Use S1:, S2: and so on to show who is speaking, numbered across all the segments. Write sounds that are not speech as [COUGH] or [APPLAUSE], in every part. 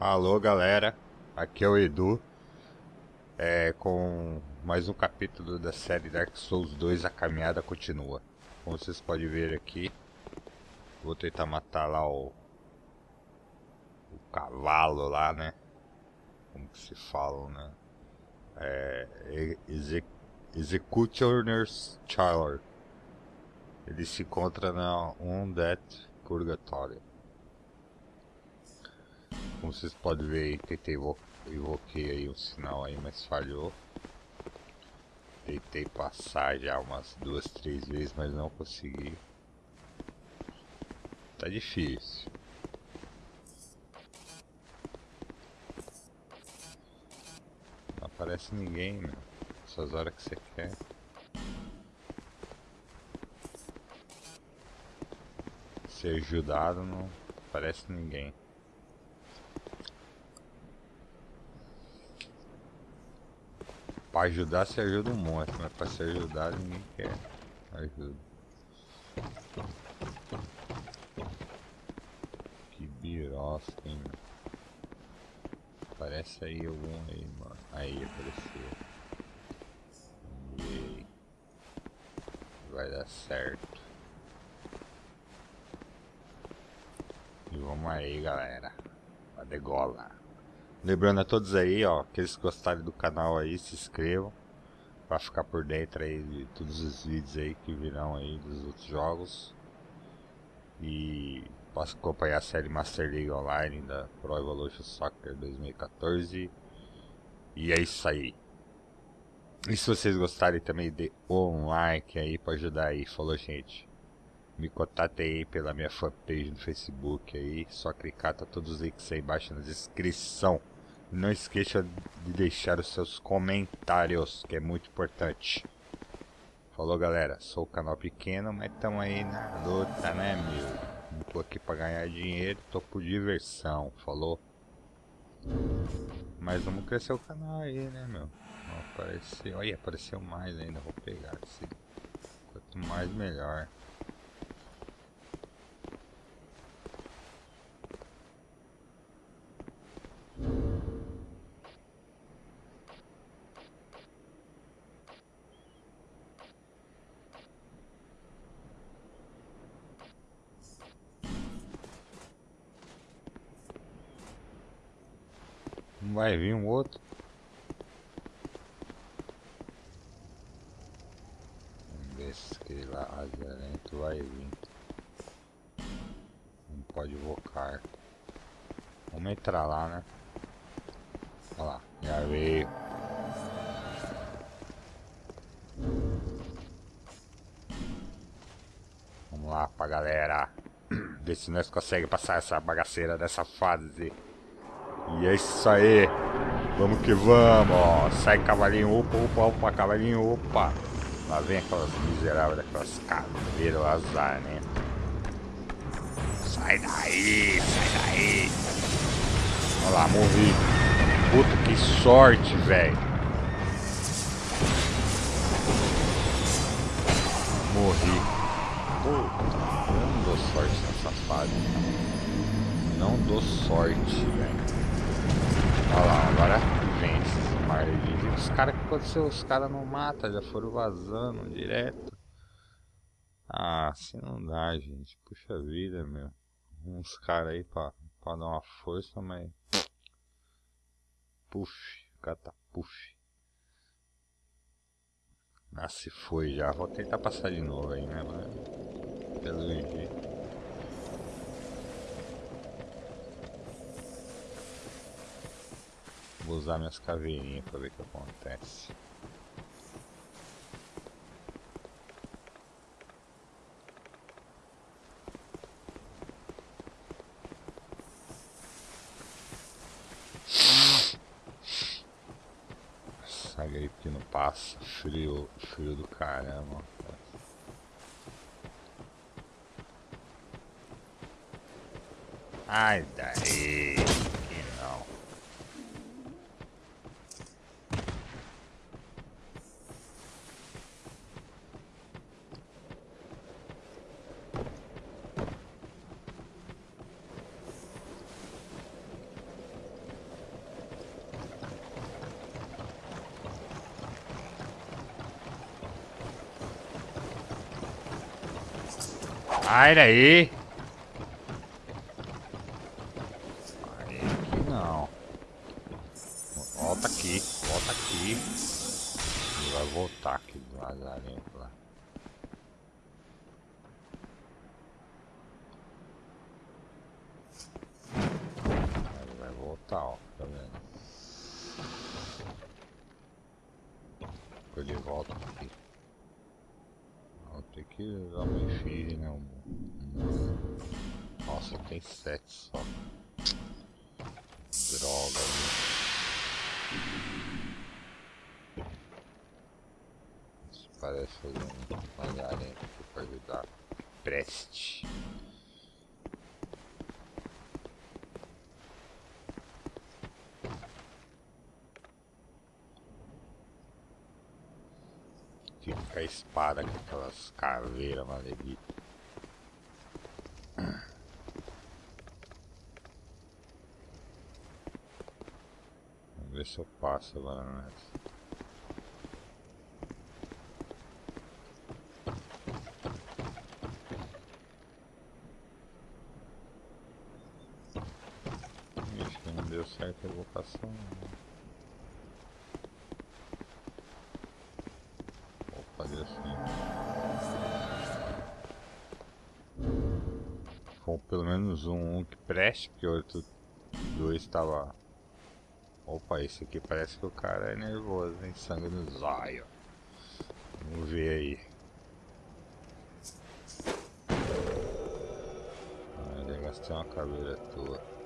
S1: Alô galera, aqui é o Edu. É, com mais um capítulo da série Dark Souls 2 A Caminhada Continua. Como vocês podem ver aqui Vou tentar matar lá o O cavalo lá né? Como que se fala né? É, Exec Executioner's Child Ele se encontra na Undead Purgatory como vocês podem ver aí, tentei invoquei aí um sinal aí, mas falhou. Tentei passar já umas duas, três vezes, mas não consegui. Tá difícil. Não aparece ninguém, meu. Essas horas que você quer. Ser ajudado não aparece ninguém. Pra ajudar se ajuda um monte, mas pra ser ajudado ninguém quer ajuda. Que birosca, hein, mano. Parece aí algum aí, mano. Aí apareceu. Vai dar certo. E vamos aí, galera. A degola. Lembrando a todos aí, ó, que eles gostarem do canal aí, se inscrevam. Pra ficar por dentro aí de todos os vídeos aí que virão aí dos outros jogos. E posso acompanhar a série Master League Online da Pro Evolution Soccer 2014. E é isso aí. E se vocês gostarem também, dê um like aí pra ajudar aí. Falou, gente. Me contate aí pela minha fanpage no Facebook aí. Só clicar, tá todos os links aí embaixo na descrição. Não esqueça de deixar os seus comentários, que é muito importante. Falou galera, sou o canal pequeno, mas estamos aí na luta, né meu? Não tô aqui pra ganhar dinheiro, tô por diversão, falou? Mas vamos crescer o canal aí, né meu? Apareceu, olha, apareceu mais ainda, vou pegar esse. Quanto mais melhor. Vai vir um outro. Vamos ver se aquele lá azarento vai vir. Não pode invocar. Vamos entrar lá, né? Olha lá, já veio. Vamos lá pra galera. [CLEARS THROAT] Ver se nós conseguimos passar essa bagaceira dessa fase. E é isso aí. Vamos que vamos. Sai cavalinho, opa, opa, opa, cavalinho, opa. Lá vem aquelas miseráveis daquelas caveiras, azar, né? Sai daí, sai daí. Olha lá, morri. Puta, que sorte, velho. Morri. Puta, não dou sorte nessa fase. Não dou sorte, velho. Olha lá, agora vence. Mas os caras que aconteceu, os caras não matam, já foram vazando direto. Ah, assim não dá, gente. Puxa vida, meu. Uns caras aí pra, pra dar uma força, mas. Puf, catapuf. Ah, se foi já. Vou tentar passar de novo aí, né, mano? Pelo jeito. Vou usar minhas caveirinhas para ver o que acontece. Essa gripe não passa, frio, frio do caramba. Ai daí. Sai daí! Aí, aqui não. Volta aqui, volta aqui. Ele vai voltar aqui do lazarinho lá. Ele vai voltar, ó, tá vendo? Ele volta aqui. Ter que usar uma efígie, né? Um. Nossa, tem sete só. Droga, né? Isso parece um aqui pra ajudar. Preste. Fica com a espada com aquelas caveiras maleditas. Vamos ver se eu passo agora nessa. Acho que não deu certo a evocação. não. Vou fazer assim. Com pelo menos um, um que preste, porque o outro dois estava. Opa, esse aqui parece que o cara é nervoso, hein? Sangue no zóio. Vamos ver aí. Ah, já gastei uma caveira tua.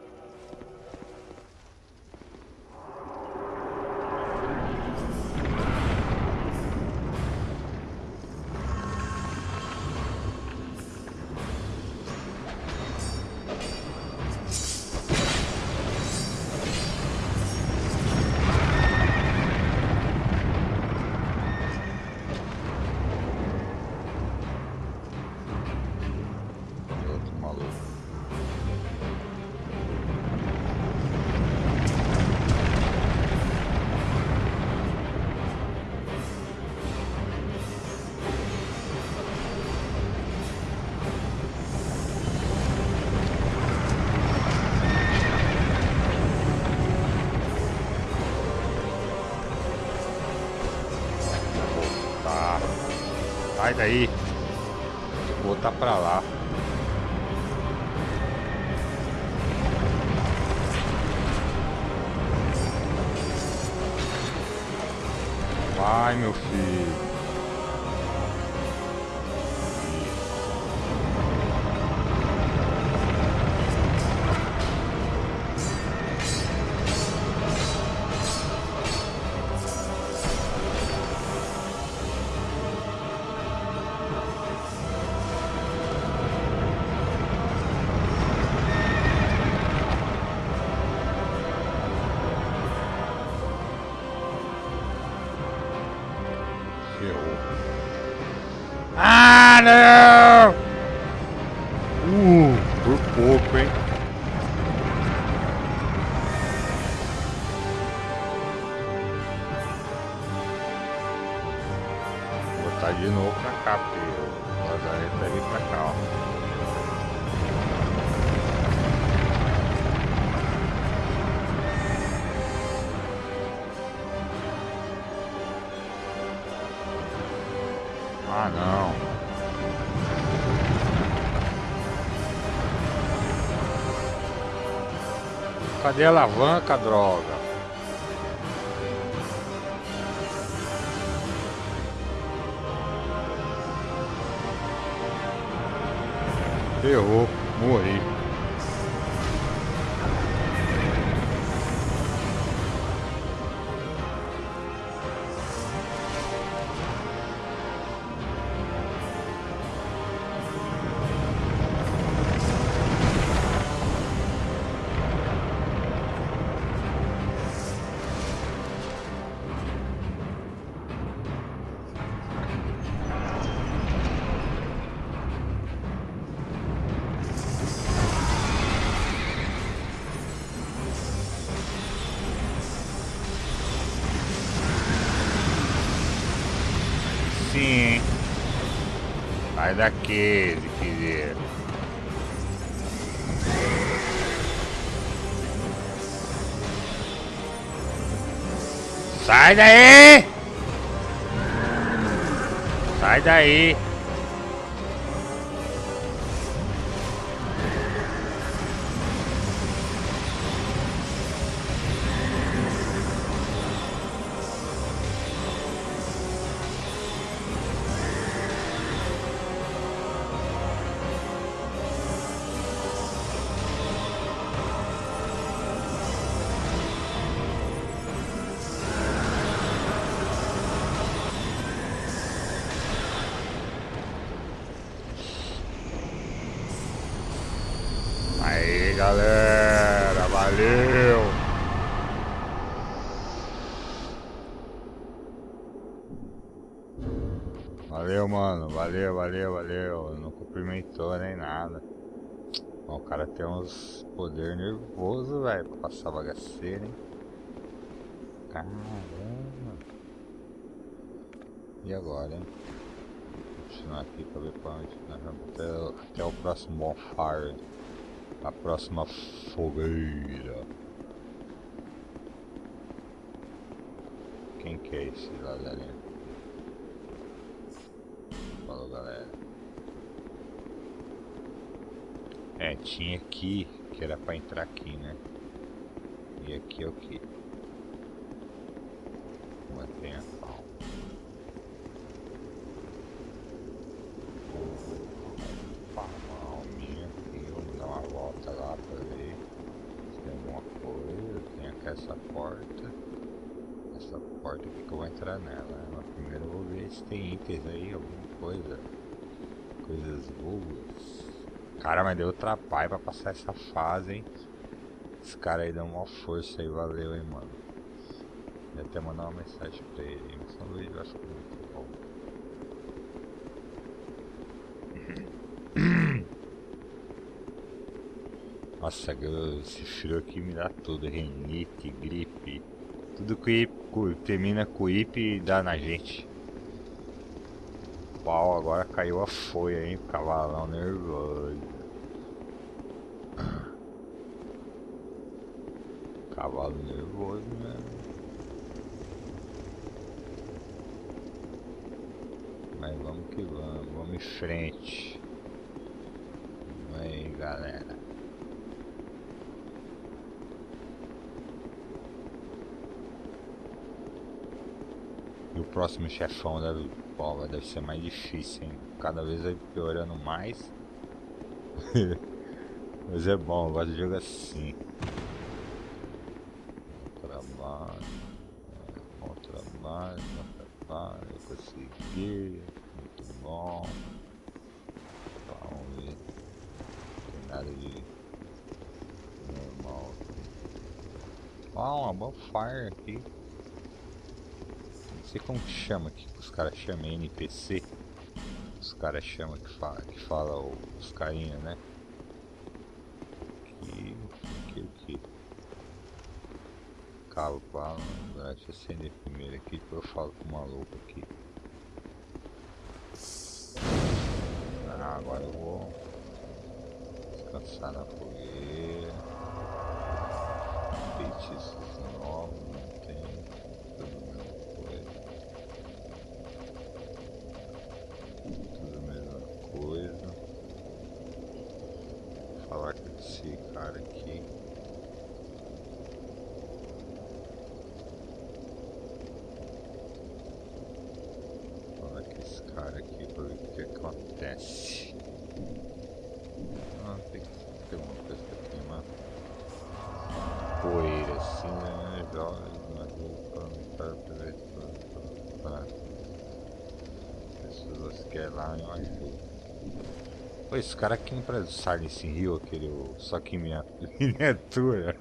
S1: Sai daí. Vou botar pra lá. Vai, meu filho. Não! Uh, por pouco, hein? Vou botar de novo pra cá, porque o lazarento vai vir pra cá, ó. Ah, não. Cadê a alavanca, droga? Ferrou, morri. Sai daqui, filho. Sai daí! Sai daí! Aí galera, valeu! Valeu, mano, valeu, valeu, valeu. Não cumprimentou nem nada. O cara tem uns poder nervoso, velho, pra passar bagaceira, hein? Caramba! E agora, hein? Vou continuar aqui pra ver pra onde até, até o próximo bonfire. A próxima fogueira. Quem que é esse galera? Falou, galera. É, tinha aqui, que era pra entrar aqui, né? E aqui é o que? Mantenha calma. Palminha aqui, vamos dar uma volta lá pra ver se tem alguma coisa. Tem aqui essa porta. Essa porta entrar nela. Mas primeiro vou ver se tem itens aí, alguma coisa. Coisas boas. Cara, mas deu trabalho pra passar essa fase, hein? Esse cara aí deu uma força aí, valeu, hein, mano. Vou até mandar uma mensagem pra ele, mas São Luís eu acho que muito bom. [COUGHS] Nossa, esse frio aqui me dá tudo, renite, gripe, tudo que termina com ip dá na gente. Pau, agora caiu a folha, hein, cavalão nervoso. Cavalo nervoso mesmo. Mas vamos que vamos, vamos em frente. Aí galera. E o próximo chefão deve, pô, deve ser mais difícil, hein? Cada vez vai piorando mais. [LAUGHS] Mas é bom, eu gosto de jogo assim. Trabalho, bom trabalho, bom trabalho, eu consegui, muito bom. Vamos ver. Tem nada de normal. Ah, uma bonfire aqui. Sei como que chama que os caras chamam NPC. Os caras chamam que fala, que fala os carinha, né? Que. Que que? Cabo bala, deixa eu acender primeiro aqui que eu falo com o maluco aqui. Ah, agora eu vou descansar na fogueira. Feitiços tem tudo a mesma coisa. Tudo a mesma coisa. Vou falar com esse cara aqui. Vou falar com esse cara aqui pra ver o que acontece. Ah, tem que ter alguma coisa pra queimar. Poeira assim, né? Joga na roupa para ver para pessoas que é lá eu ajudo. Pô, esse cara aqui o Silence Hill, aquele só que minha [LAUGHS] miniatura.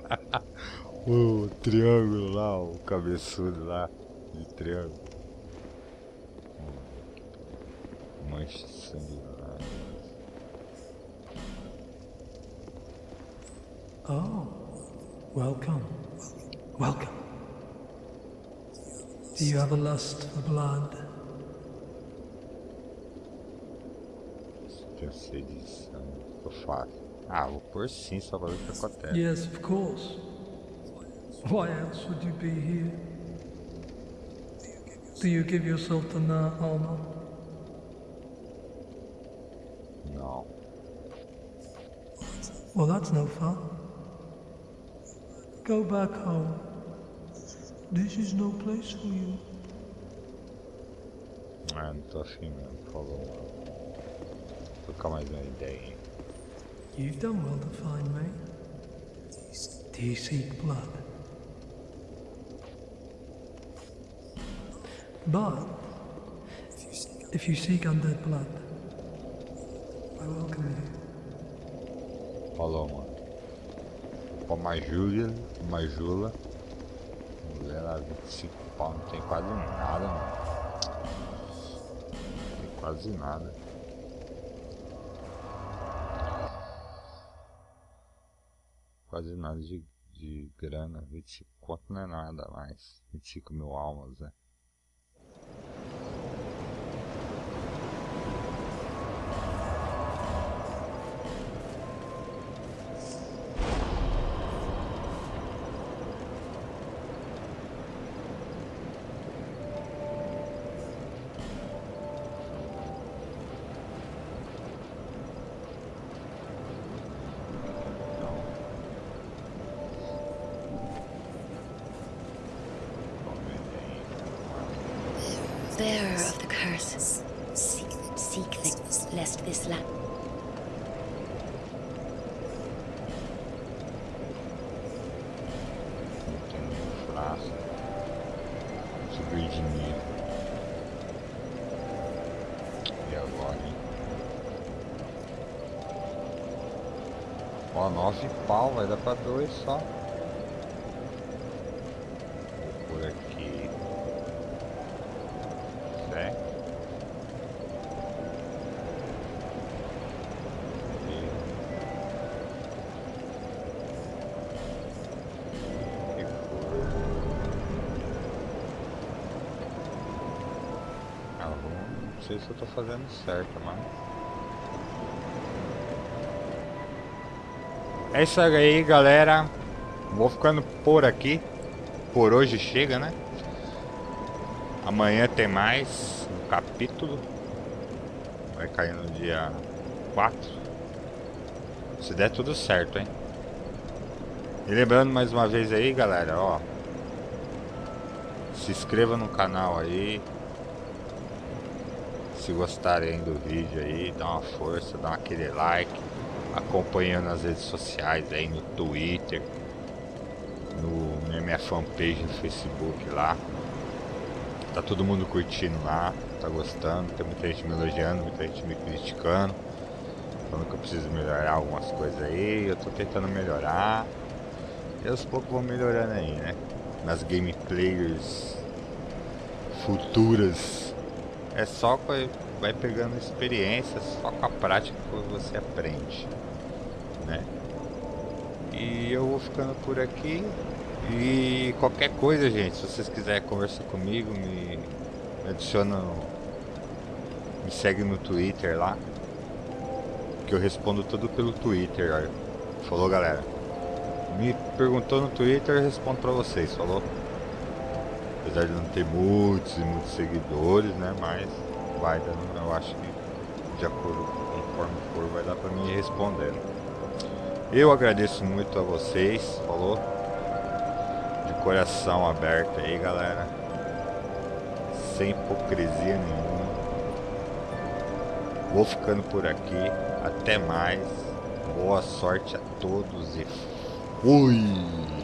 S1: [LAUGHS] o triângulo lá, o cabeçudo lá de triângulo. Hum. Mancha de sangue lá.
S2: Oh, welcome. Welcome. Do you have a lust for blood?
S1: Tem sede de sangue. Ah, vou pôr sim, só pra ver o que acontece.
S2: Yes, of course. Why else would you be here? Do you give yourself to Na Alma?
S1: Não.
S2: Well, that's no fun. Go back home. This is no place for you.
S1: Ah, não tô afim trocar mais uma ideia.
S2: You've done well to find me. Do you seek blood? But if you seek undead blood, I welcome you.
S1: Falou, mano. Pô, Majula, Majula. Mulher lá, 25 pau, não tem quase nada, mano. Não tem quase nada. Nada de, de grana. 25 conto não é nada mais. 25 mil almas, né?
S3: Bearer of the curse, seek, seek the, lest this land.
S1: Hein? Ó, nove pau, vai dar pra dois só. Eu tô fazendo certo, mas. É isso aí, galera. Vou ficando por aqui. Por hoje chega, né? Amanhã tem mais um capítulo. Vai cair no dia 4. Se der tudo certo, hein? E lembrando mais uma vez aí, galera, ó. Se inscreva no canal aí. Se gostarem do vídeo aí, dá uma força, dá aquele like. Acompanhando nas redes sociais aí, no Twitter. No, na minha fanpage no Facebook lá. Tá todo mundo curtindo lá, tá gostando, tem muita gente me elogiando, muita gente me criticando. Falando que eu preciso melhorar algumas coisas aí, eu tô tentando melhorar. E aos poucos vou melhorando aí, né? Nas gameplays futuras. É só com vai pegando experiência, só com a prática que você aprende, né? E eu vou ficando por aqui. E qualquer coisa, gente, se vocês quiserem conversar comigo, me, me adiciona, me segue no Twitter lá, que eu respondo tudo pelo Twitter. ó. Falou, galera? Me perguntou no Twitter, eu respondo pra vocês, falou? Apesar de não ter muitos e muitos seguidores, né? Mas vai dando, eu acho que de acordo conforme for, vai dar pra mim ir respondendo. Eu agradeço muito a vocês, falou? De coração aberto aí, galera. Sem hipocrisia nenhuma. Vou ficando por aqui. Até mais. Boa sorte a todos e fui!